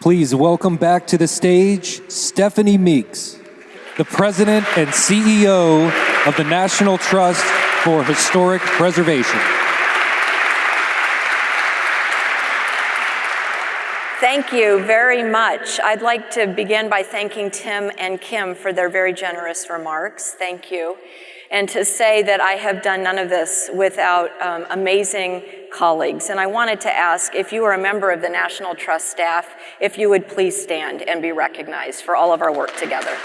Please welcome back to the stage Stephanie Meeks, the President and CEO of the National Trust for Historic Preservation. Thank you very much. I'd like to begin by thanking Tim and Kim for their very generous remarks. Thank you. And to say that I have done none of this without um, amazing colleagues. And I wanted to ask if you are a member of the National Trust staff, if you would please stand and be recognized for all of our work together.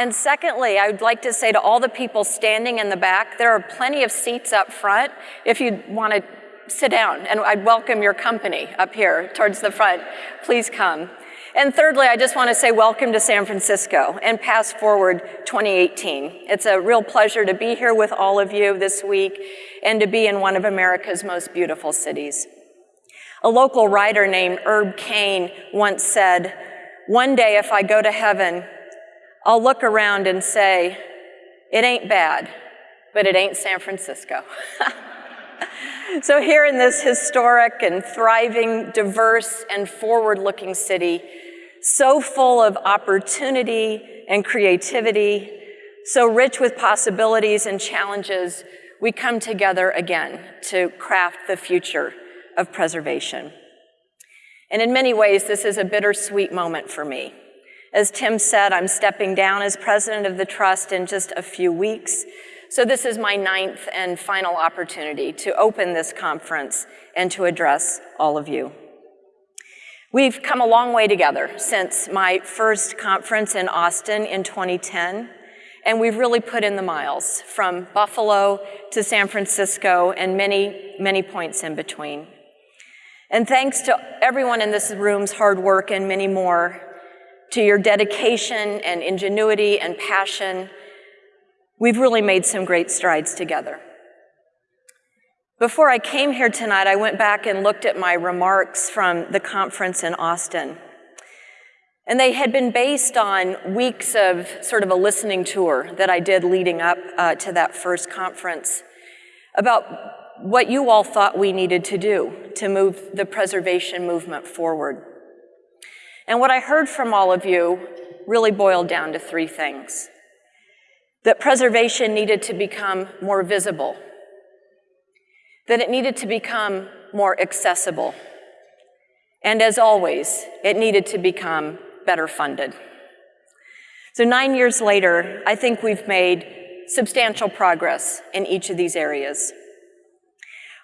And secondly, I would like to say to all the people standing in the back, there are plenty of seats up front if you want to sit down, and I'd welcome your company up here towards the front. Please come. And thirdly, I just want to say welcome to San Francisco and PastForward 2018. It's a real pleasure to be here with all of you this week and to be in one of America's most beautiful cities. A local writer named Herb Caen once said, one day if I go to heaven, I'll look around and say, it ain't bad, but it ain't San Francisco. so here in this historic and thriving, diverse, and forward-looking city, so full of opportunity and creativity, so rich with possibilities and challenges, we come together again to craft the future of preservation. And in many ways, this is a bittersweet moment for me. As Tim said, I'm stepping down as president of the trust in just a few weeks. So this is my ninth and final opportunity to open this conference and to address all of you. We've come a long way together since my first conference in Austin in 2010, and we've really put in the miles from Buffalo to San Francisco and many, many points in between. And thanks to everyone in this room's hard work and many more, to your dedication and ingenuity and passion, we've really made some great strides together. Before I came here tonight, I went back and looked at my remarks from the conference in Austin. And they had been based on weeks of sort of a listening tour that I did leading up uh, to that first conference about what you all thought we needed to do to move the preservation movement forward. And what I heard from all of you really boiled down to three things. That preservation needed to become more visible, that it needed to become more accessible, and as always, it needed to become better funded. So nine years later, I think we've made substantial progress in each of these areas.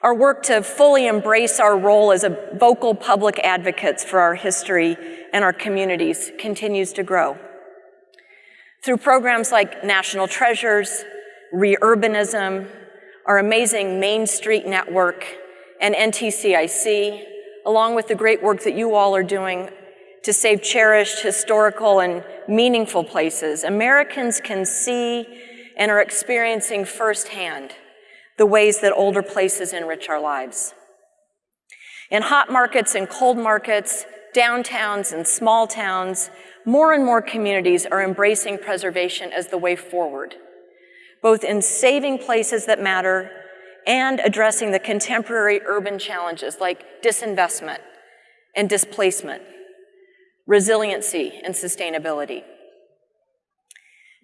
Our work to fully embrace our role as a vocal public advocates for our history and our communities continues to grow. Through programs like National Treasures, Reurbanism, our amazing Main Street Network, and NTCIC, along with the great work that you all are doing to save cherished, historical, and meaningful places, Americans can see and are experiencing firsthand the ways that older places enrich our lives. In hot markets and cold markets, downtowns and small towns, more and more communities are embracing preservation as the way forward, both in saving places that matter and addressing the contemporary urban challenges like disinvestment and displacement, resiliency and sustainability.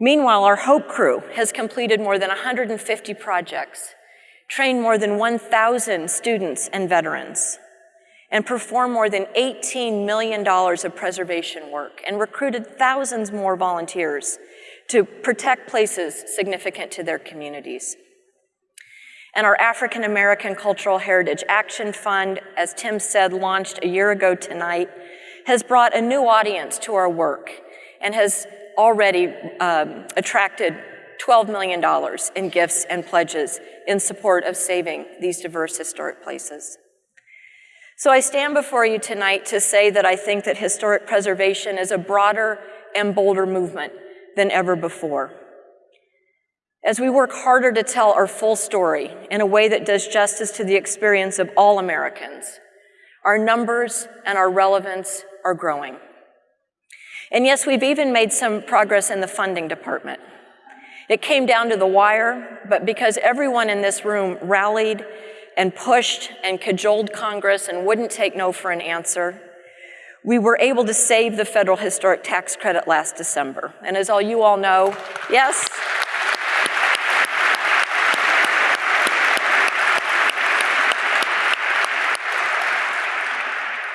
Meanwhile, our HOPE crew has completed more than 150 projects trained more than 1,000 students and veterans, and performed more than $18 million of preservation work and recruited thousands more volunteers to protect places significant to their communities. And our African American Cultural Heritage Action Fund, as Tim said, launched a year ago tonight, has brought a new audience to our work and has already um, attracted $12 million in gifts and pledges in support of saving these diverse historic places. So I stand before you tonight to say that I think that historic preservation is a broader and bolder movement than ever before. As we work harder to tell our full story in a way that does justice to the experience of all Americans, our numbers and our relevance are growing. And yes, we've even made some progress in the funding department. It came down to the wire, but because everyone in this room rallied and pushed and cajoled Congress and wouldn't take no for an answer, we were able to save the federal historic tax credit last December. And as all you all know, yes,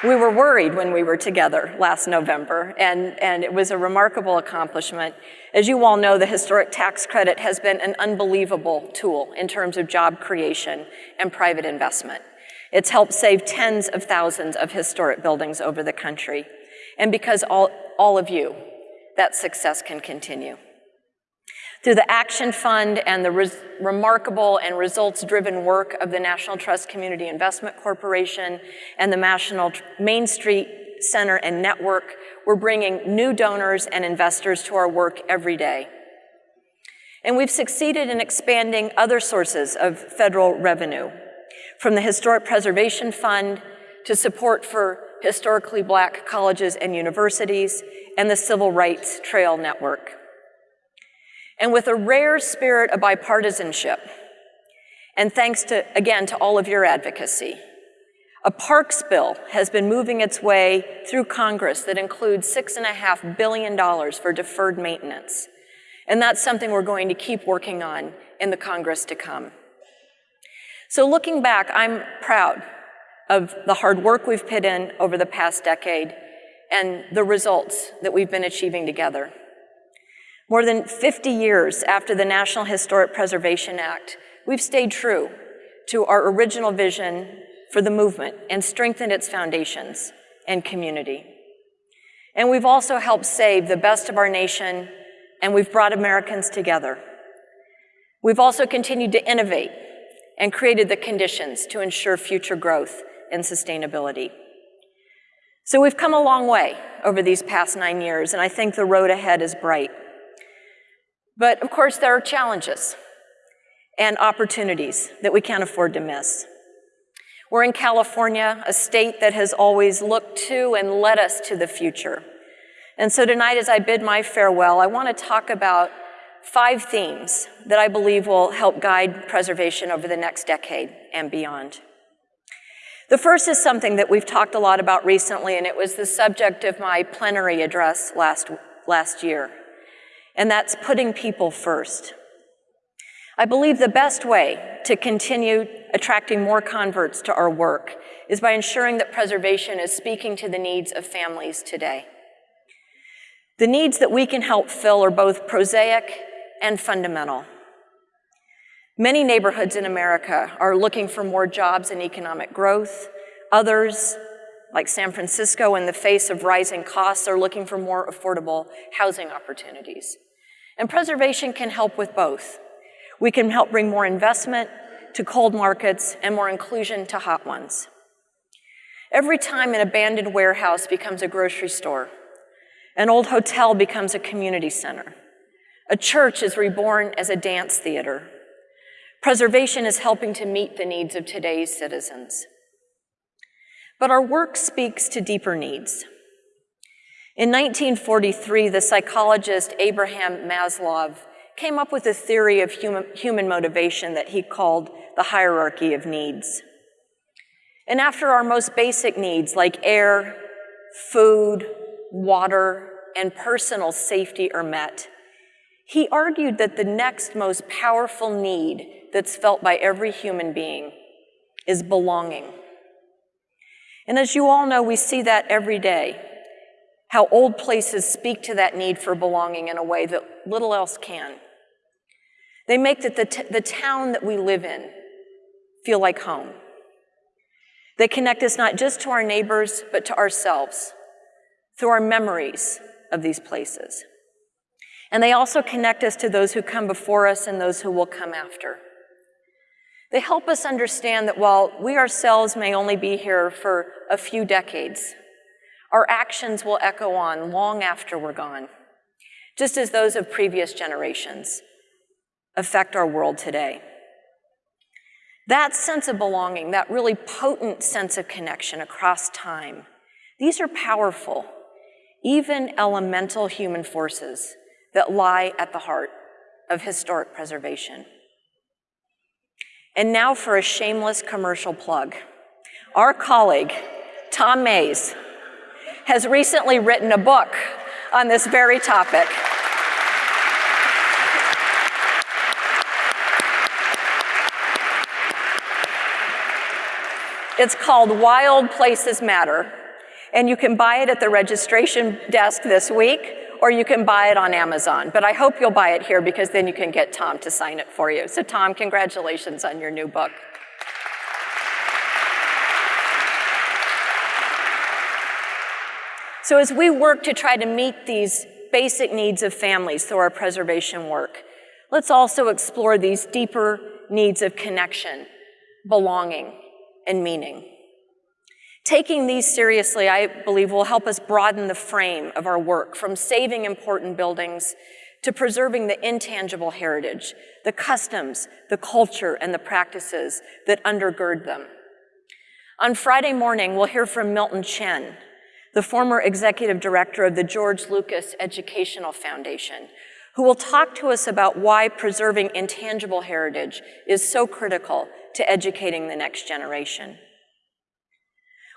We were worried when we were together last November, and, and it was a remarkable accomplishment. As you all know, the historic tax credit has been an unbelievable tool in terms of job creation and private investment. It's helped save tens of thousands of historic buildings over the country. And because all, all of you, that success can continue. Through the Action Fund and the remarkable and results-driven work of the National Trust Community Investment Corporation and the National Main Street Center and Network, we're bringing new donors and investors to our work every day. And we've succeeded in expanding other sources of federal revenue, from the Historic Preservation Fund to support for historically black colleges and universities and the Civil Rights Trail Network. And with a rare spirit of bipartisanship, and thanks to, again, to all of your advocacy, a parks bill has been moving its way through Congress that includes $6.5 billion for deferred maintenance. And that's something we're going to keep working on in the Congress to come. So looking back, I'm proud of the hard work we've put in over the past decade and the results that we've been achieving together. More than 50 years after the National Historic Preservation Act, we've stayed true to our original vision for the movement and strengthened its foundations and community. And we've also helped save the best of our nation, and we've brought Americans together. We've also continued to innovate and created the conditions to ensure future growth and sustainability. So we've come a long way over these past nine years, and I think the road ahead is bright. But of course, there are challenges and opportunities that we can't afford to miss. We're in California, a state that has always looked to and led us to the future. And so tonight, as I bid my farewell, I want to talk about five themes that I believe will help guide preservation over the next decade and beyond. The first is something that we've talked a lot about recently, and it was the subject of my plenary address last, last year and that's putting people first. I believe the best way to continue attracting more converts to our work is by ensuring that preservation is speaking to the needs of families today. The needs that we can help fill are both prosaic and fundamental. Many neighborhoods in America are looking for more jobs and economic growth. Others, like San Francisco, in the face of rising costs, are looking for more affordable housing opportunities. And preservation can help with both. We can help bring more investment to cold markets and more inclusion to hot ones. Every time an abandoned warehouse becomes a grocery store, an old hotel becomes a community center, a church is reborn as a dance theater, preservation is helping to meet the needs of today's citizens. But our work speaks to deeper needs. In 1943, the psychologist Abraham Maslow came up with a theory of human, human motivation that he called the hierarchy of needs. And after our most basic needs like air, food, water, and personal safety are met, he argued that the next most powerful need that's felt by every human being is belonging. And as you all know, we see that every day how old places speak to that need for belonging in a way that little else can. They make the, the, the town that we live in feel like home. They connect us not just to our neighbors, but to ourselves through our memories of these places. And they also connect us to those who come before us and those who will come after. They help us understand that while we ourselves may only be here for a few decades, our actions will echo on long after we're gone, just as those of previous generations affect our world today. That sense of belonging, that really potent sense of connection across time, these are powerful, even elemental human forces that lie at the heart of historic preservation. And now for a shameless commercial plug. Our colleague, Tom Mayes, has recently written a book on this very topic. It's called Why Old Places Matter, and you can buy it at the registration desk this week, or you can buy it on Amazon. But I hope you'll buy it here because then you can get Tom to sign it for you. So Tom, congratulations on your new book. So as we work to try to meet these basic needs of families through our preservation work, let's also explore these deeper needs of connection, belonging, and meaning. Taking these seriously, I believe, will help us broaden the frame of our work from saving important buildings to preserving the intangible heritage, the customs, the culture, and the practices that undergird them. On Friday morning, we'll hear from Milton Chen, the former executive director of the George Lucas Educational Foundation, who will talk to us about why preserving intangible heritage is so critical to educating the next generation.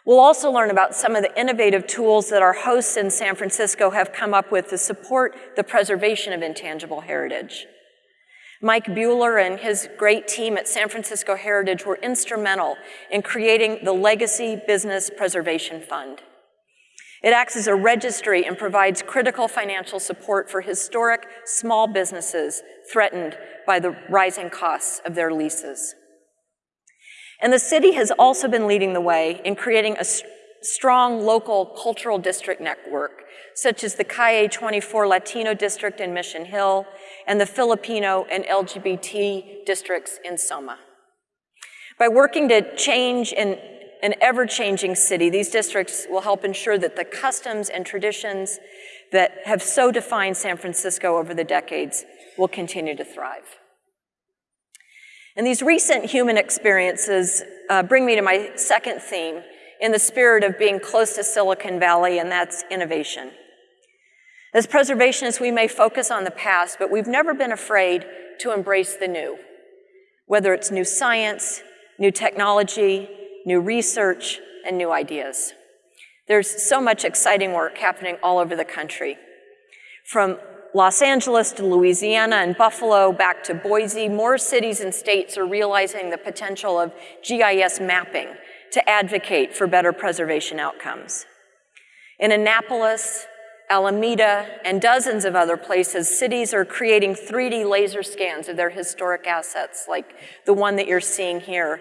We'll also learn about some of the innovative tools that our hosts in San Francisco have come up with to support the preservation of intangible heritage. Mike Buhler and his great team at San Francisco Heritage were instrumental in creating the Legacy Business Preservation Fund. It acts as a registry and provides critical financial support for historic small businesses threatened by the rising costs of their leases. And the city has also been leading the way in creating a strong local cultural district network, such as the Calle 24 Latino district in Mission Hill and the Filipino and LGBT districts in Soma. By working to change in an ever-changing city, these districts will help ensure that the customs and traditions that have so defined San Francisco over the decades will continue to thrive. And these recent human experiences uh, bring me to my second theme in the spirit of being close to Silicon Valley, and that's innovation. As preservationists, we may focus on the past, but we've never been afraid to embrace the new, whether it's new science, new technology, new research, and new ideas. There's so much exciting work happening all over the country. From Los Angeles to Louisiana and Buffalo back to Boise, more cities and states are realizing the potential of GIS mapping to advocate for better preservation outcomes. In Annapolis, Alameda, and dozens of other places, cities are creating 3D laser scans of their historic assets, like the one that you're seeing here,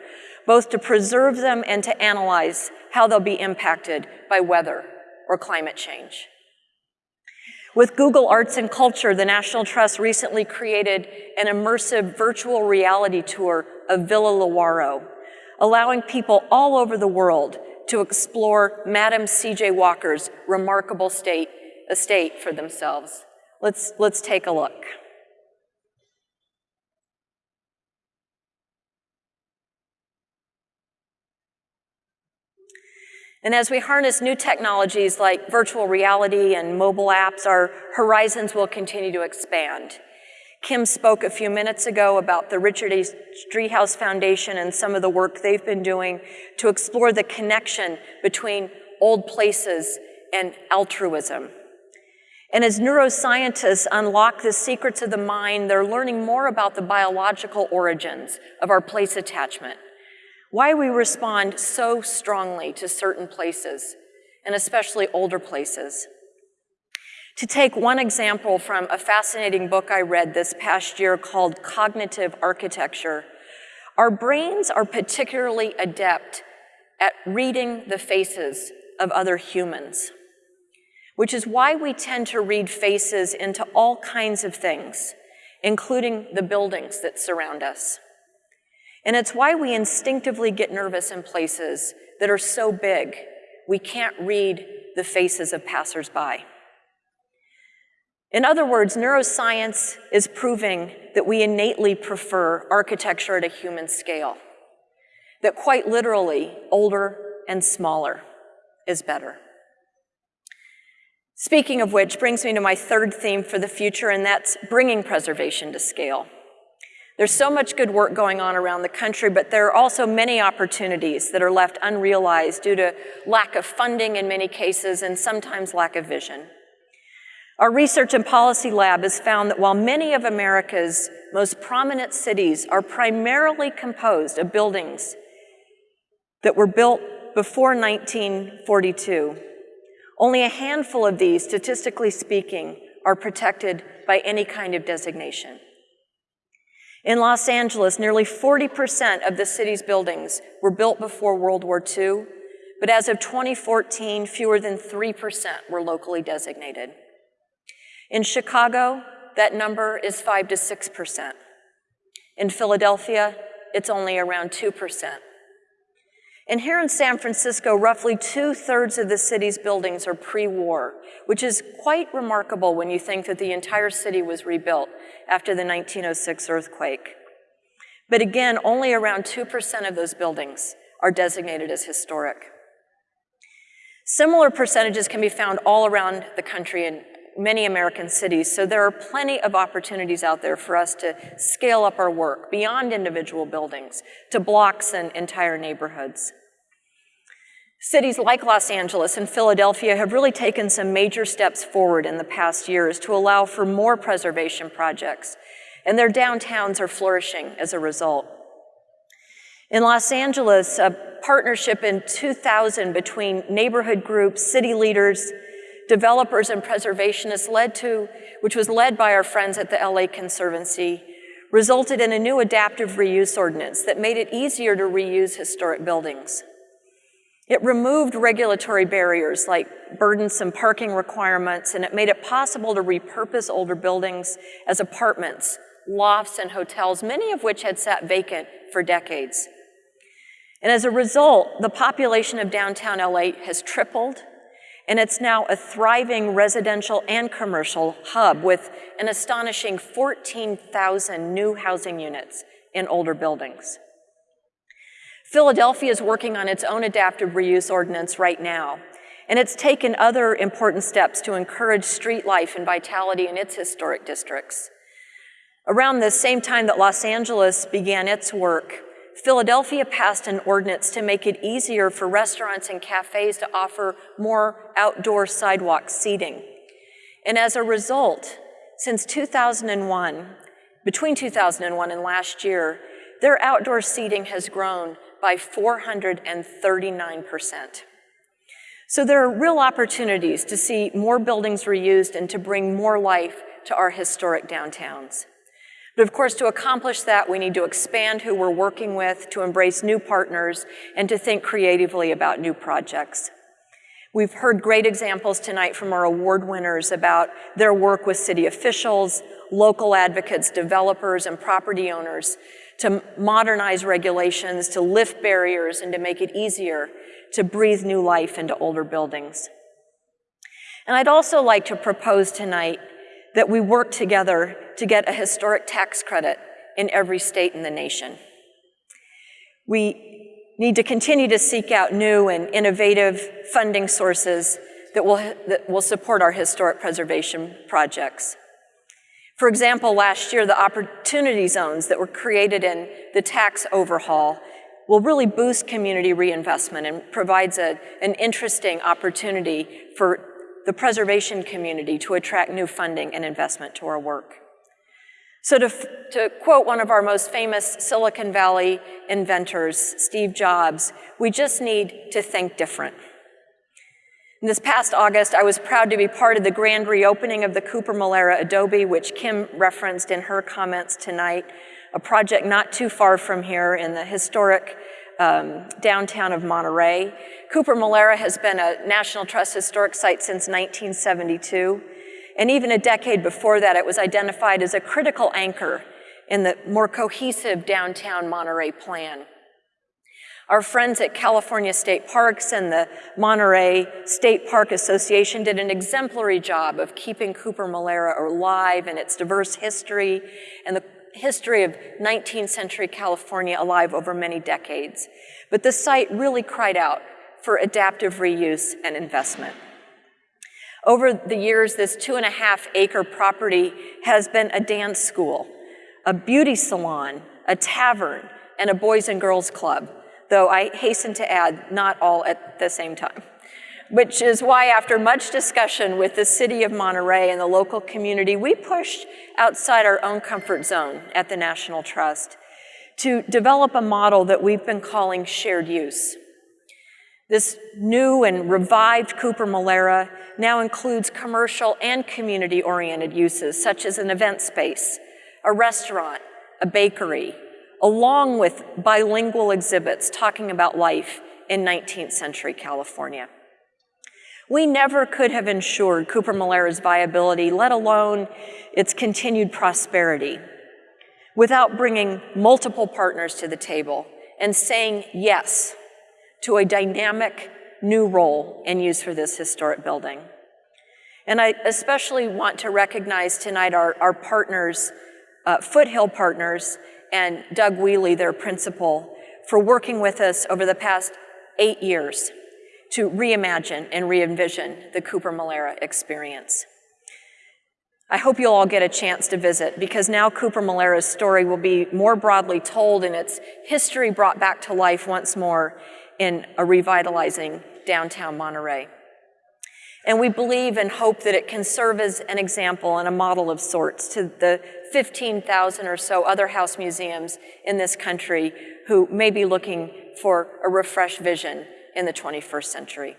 both to preserve them and to analyze how they'll be impacted by weather or climate change. With Google Arts and Culture, the National Trust recently created an immersive virtual reality tour of Villa Lewaro, allowing people all over the world to explore Madam C.J. Walker's remarkable state, estate for themselves. Let's, let's take a look. And as we harness new technologies like virtual reality and mobile apps, our horizons will continue to expand. Kim spoke a few minutes ago about the Richard H. Driehaus Foundation and some of the work they've been doing to explore the connection between old places and altruism. And as neuroscientists unlock the secrets of the mind, they're learning more about the biological origins of our place attachment why we respond so strongly to certain places, and especially older places. To take one example from a fascinating book I read this past year called Cognitive Architecture, our brains are particularly adept at reading the faces of other humans, which is why we tend to read faces into all kinds of things, including the buildings that surround us. And it's why we instinctively get nervous in places that are so big we can't read the faces of passersby. In other words, neuroscience is proving that we innately prefer architecture at a human scale, that quite literally, older and smaller is better. Speaking of which brings me to my third theme for the future, and that's bringing preservation to scale. There's so much good work going on around the country, but there are also many opportunities that are left unrealized due to lack of funding in many cases and sometimes lack of vision. Our research and policy lab has found that while many of America's most prominent cities are primarily composed of buildings that were built before 1942, only a handful of these, statistically speaking, are protected by any kind of designation. In Los Angeles, nearly 40% of the city's buildings were built before World War II, but as of 2014, fewer than 3% were locally designated. In Chicago, that number is 5 to 6%. In Philadelphia, it's only around 2%. And here in San Francisco, roughly two thirds of the city's buildings are pre war, which is quite remarkable when you think that the entire city was rebuilt after the 1906 earthquake. But again, only around 2% of those buildings are designated as historic. Similar percentages can be found all around the country many American cities. So there are plenty of opportunities out there for us to scale up our work beyond individual buildings to blocks and entire neighborhoods. Cities like Los Angeles and Philadelphia have really taken some major steps forward in the past years to allow for more preservation projects, and their downtowns are flourishing as a result. In Los Angeles, a partnership in 2000 between neighborhood groups, city leaders, developers and preservationists led to, which was led by our friends at the LA Conservancy, resulted in a new adaptive reuse ordinance that made it easier to reuse historic buildings. It removed regulatory barriers like burdensome parking requirements, and it made it possible to repurpose older buildings as apartments, lofts, and hotels, many of which had sat vacant for decades. And as a result, the population of downtown LA has tripled, and it's now a thriving residential and commercial hub with an astonishing 14,000 new housing units in older buildings. Philadelphia is working on its own adaptive reuse ordinance right now, and it's taken other important steps to encourage street life and vitality in its historic districts. Around the same time that Los Angeles began its work, Philadelphia passed an ordinance to make it easier for restaurants and cafes to offer more outdoor sidewalk seating. And as a result, since 2001, between 2001 and last year, their outdoor seating has grown by 439%. So there are real opportunities to see more buildings reused and to bring more life to our historic downtowns. But of course, to accomplish that, we need to expand who we're working with, to embrace new partners, and to think creatively about new projects. We've heard great examples tonight from our award winners about their work with city officials, local advocates, developers, and property owners to modernize regulations, to lift barriers, and to make it easier to breathe new life into older buildings. And I'd also like to propose tonight that we work together to get a historic tax credit in every state in the nation. We need to continue to seek out new and innovative funding sources that will, that will support our historic preservation projects. For example, last year, the opportunity zones that were created in the tax overhaul will really boost community reinvestment and provides a, an interesting opportunity for the preservation community to attract new funding and investment to our work. So to, to quote one of our most famous Silicon Valley inventors, Steve Jobs, we just need to think different. In this past August, I was proud to be part of the grand reopening of the Cooper Molera Adobe, which Kim referenced in her comments tonight, a project not too far from here in the historic um, downtown of Monterey. Cooper Molera has been a National Trust Historic Site since 1972. And even a decade before that, it was identified as a critical anchor in the more cohesive downtown Monterey plan. Our friends at California State Parks and the Monterey State Park Association did an exemplary job of keeping Cooper Molera alive and its diverse history and the history of 19th century California alive over many decades. But the site really cried out for adaptive reuse and investment. Over the years, this two and a half acre property has been a dance school, a beauty salon, a tavern, and a boys and girls club, though I hasten to add, not all at the same time. Which is why, after much discussion with the city of Monterey and the local community, we pushed outside our own comfort zone at the National Trust to develop a model that we've been calling shared use. This new and revived Cooper Molera now includes commercial and community-oriented uses, such as an event space, a restaurant, a bakery, along with bilingual exhibits talking about life in 19th century California. We never could have ensured Cooper Molera's viability, let alone its continued prosperity, without bringing multiple partners to the table and saying yes to a dynamic new role and use for this historic building. And I especially want to recognize tonight our, our partners, uh, Foothill Partners, and Doug Wheely, their principal, for working with us over the past eight years to reimagine and re-envision the Cooper Molera experience. I hope you'll all get a chance to visit because now Cooper Molera's story will be more broadly told and its history brought back to life once more in a revitalizing downtown Monterey. And we believe and hope that it can serve as an example and a model of sorts to the 15,000 or so other house museums in this country who may be looking for a refreshed vision in the 21st century.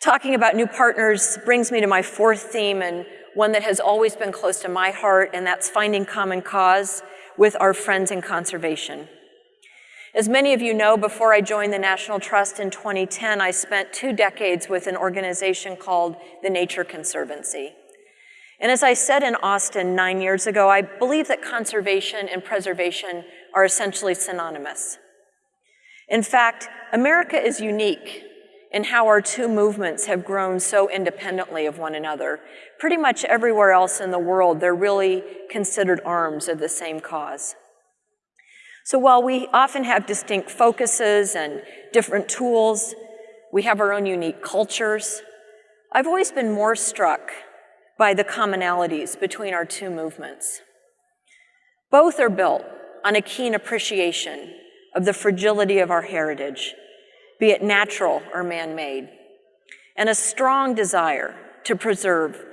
Talking about new partners brings me to my fourth theme and one that has always been close to my heart, and that's finding common cause with our friends in conservation. As many of you know, before I joined the National Trust in 2010, I spent two decades with an organization called the Nature Conservancy. And as I said in Austin nine years ago, I believe that conservation and preservation are essentially synonymous. In fact, America is unique in how our two movements have grown so independently of one another. Pretty much everywhere else in the world, they're really considered arms of the same cause. So while we often have distinct focuses and different tools, we have our own unique cultures, I've always been more struck by the commonalities between our two movements. Both are built on a keen appreciation of the fragility of our heritage, be it natural or man-made, and a strong desire to preserve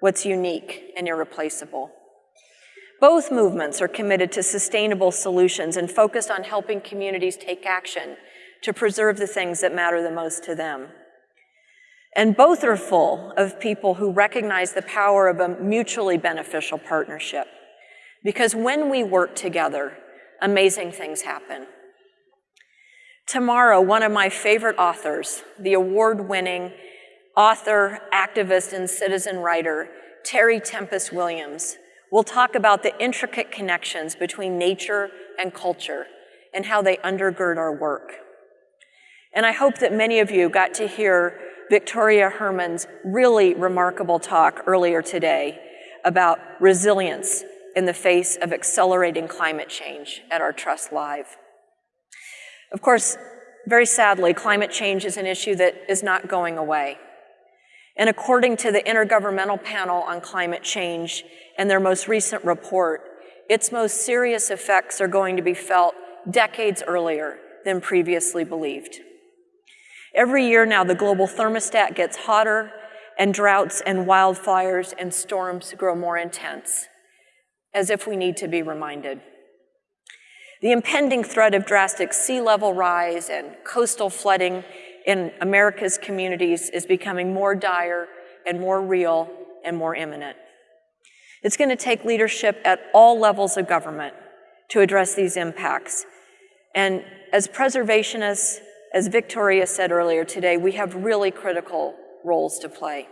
what's unique and irreplaceable. Both movements are committed to sustainable solutions and focused on helping communities take action to preserve the things that matter the most to them. And both are full of people who recognize the power of a mutually beneficial partnership. Because when we work together, amazing things happen. Tomorrow, one of my favorite authors, the award-winning author, activist, and citizen writer, Terry Tempest Williams, will talk about the intricate connections between nature and culture and how they undergird our work. And I hope that many of you got to hear Victoria Herrmann's really remarkable talk earlier today about resilience in the face of accelerating climate change at our Trust Live. Of course, very sadly, climate change is an issue that is not going away. And according to the Intergovernmental Panel on Climate Change and their most recent report, its most serious effects are going to be felt decades earlier than previously believed. Every year now, the global thermostat gets hotter, and droughts and wildfires and storms grow more intense, as if we need to be reminded. The impending threat of drastic sea level rise and coastal flooding in America's communities is becoming more dire and more real and more imminent. It's going to take leadership at all levels of government to address these impacts. And as preservationists, as Victoria said earlier today, we have really critical roles to play.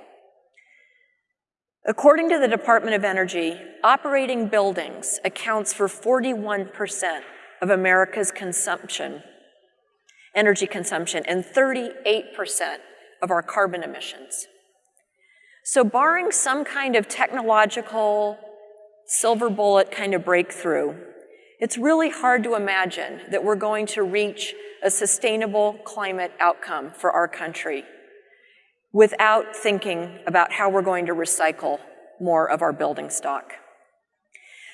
According to the Department of Energy, operating buildings accounts for 41% of America's consumption, energy consumption, and 38% of our carbon emissions. So barring some kind of technological silver bullet kind of breakthrough, it's really hard to imagine that we're going to reach a sustainable climate outcome for our country without thinking about how we're going to recycle more of our building stock.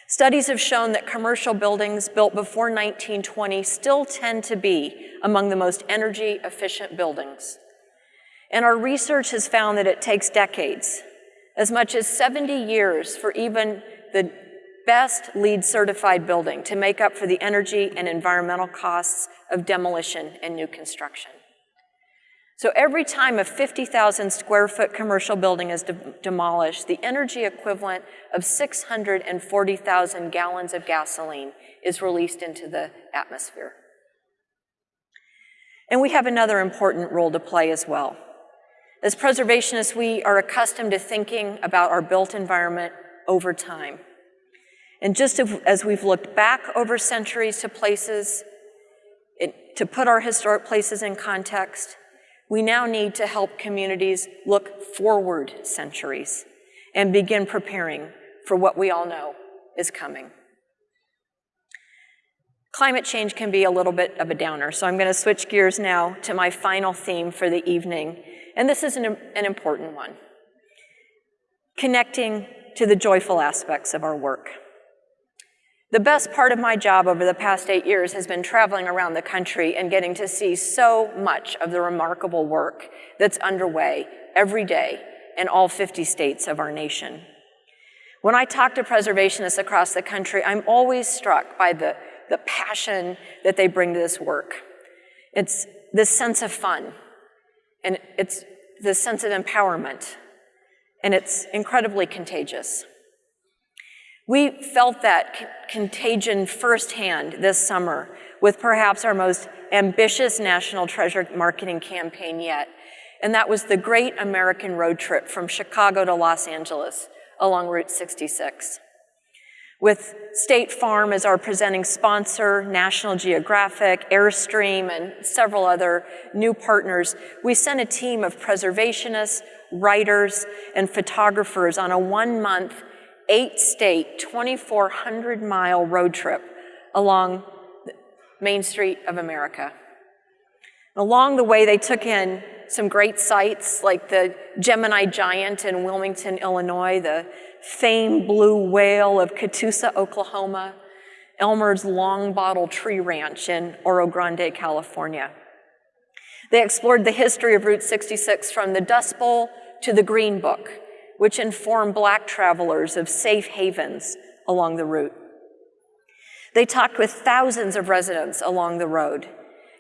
Studies have shown that commercial buildings built before 1920 still tend to be among the most energy efficient buildings. And our research has found that it takes decades, as much as 70 years for even the best LEED certified building to make up for the energy and environmental costs of demolition and new construction. So every time a 50,000 square foot commercial building is de demolished, the energy equivalent of 640,000 gallons of gasoline is released into the atmosphere. And we have another important role to play as well. As preservationists, we are accustomed to thinking about our built environment over time. And just as we've looked back over centuries to places, it, to put our historic places in context, we now need to help communities look forward centuries and begin preparing for what we all know is coming. Climate change can be a little bit of a downer, so I'm going to switch gears now to my final theme for the evening, and this is an, an important one. Connecting to the joyful aspects of our work. The best part of my job over the past eight years has been traveling around the country and getting to see so much of the remarkable work that's underway every day in all 50 states of our nation. When I talk to preservationists across the country, I'm always struck by the, the passion that they bring to this work. It's this sense of fun, and it's this sense of empowerment, and it's incredibly contagious. We felt that contagion firsthand this summer with perhaps our most ambitious national treasure marketing campaign yet, and that was the Great American Road Trip from Chicago to Los Angeles along Route 66. With State Farm as our presenting sponsor, National Geographic, Airstream, and several other new partners, we sent a team of preservationists, writers, and photographers on a one-month eight state, 2,400 mile road trip along the Main Street of America. Along the way, they took in some great sights like the Gemini Giant in Wilmington, Illinois, the famed blue whale of Catoosa, Oklahoma, Elmer's Long Bottle Tree Ranch in Oro Grande, California. They explored the history of Route 66 from the Dust Bowl to the Green Book, which inform black travelers of safe havens along the route. They talked with thousands of residents along the road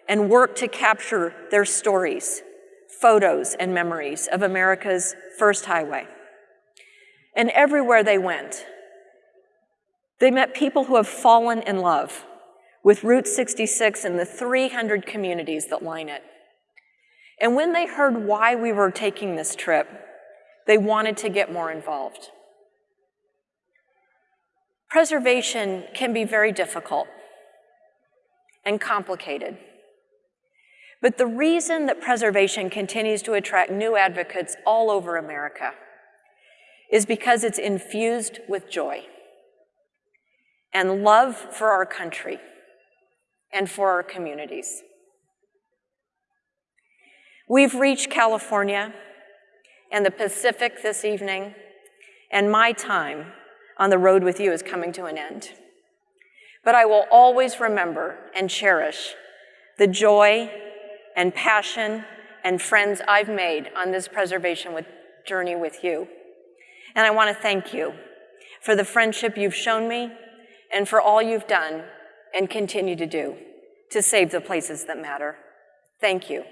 and worked to capture their stories, photos, and memories of America's first highway. And everywhere they went, they met people who have fallen in love with Route 66 and the 300 communities that line it. And when they heard why we were taking this trip, they wanted to get more involved. Preservation can be very difficult and complicated. But the reason that preservation continues to attract new advocates all over America is because it's infused with joy and love for our country and for our communities. We've reached California and the Pacific this evening, and my time on the road with you is coming to an end. But I will always remember and cherish the joy and passion and friends I've made on this preservation with, journey with you. And I want to thank you for the friendship you've shown me and for all you've done and continue to do to save the places that matter. Thank you.